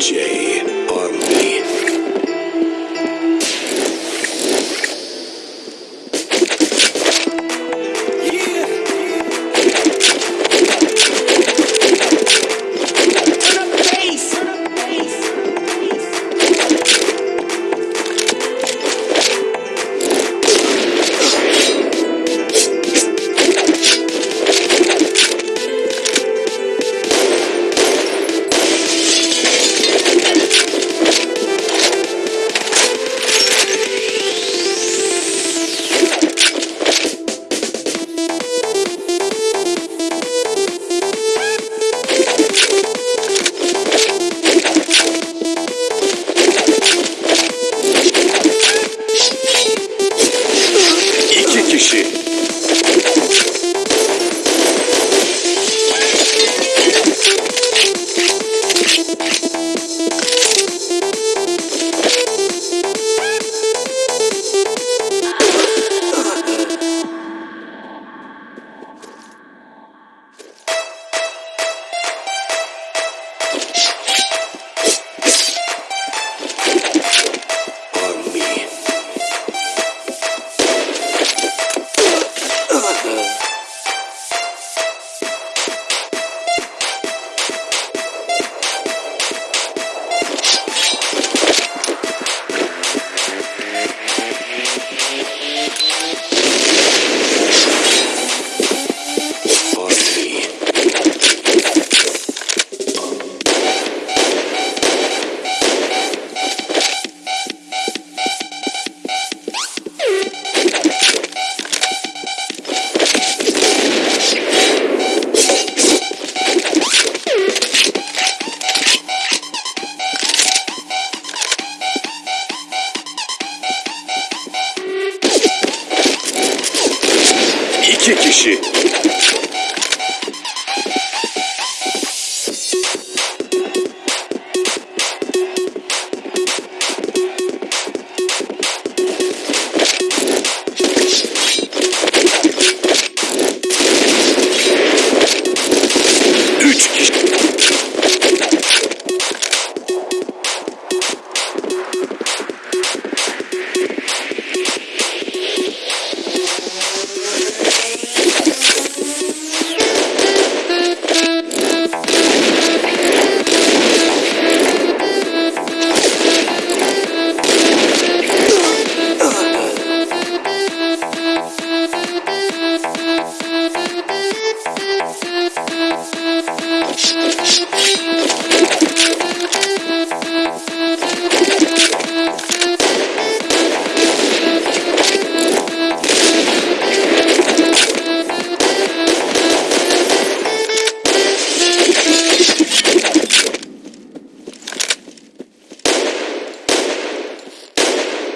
DJ. İki kişi.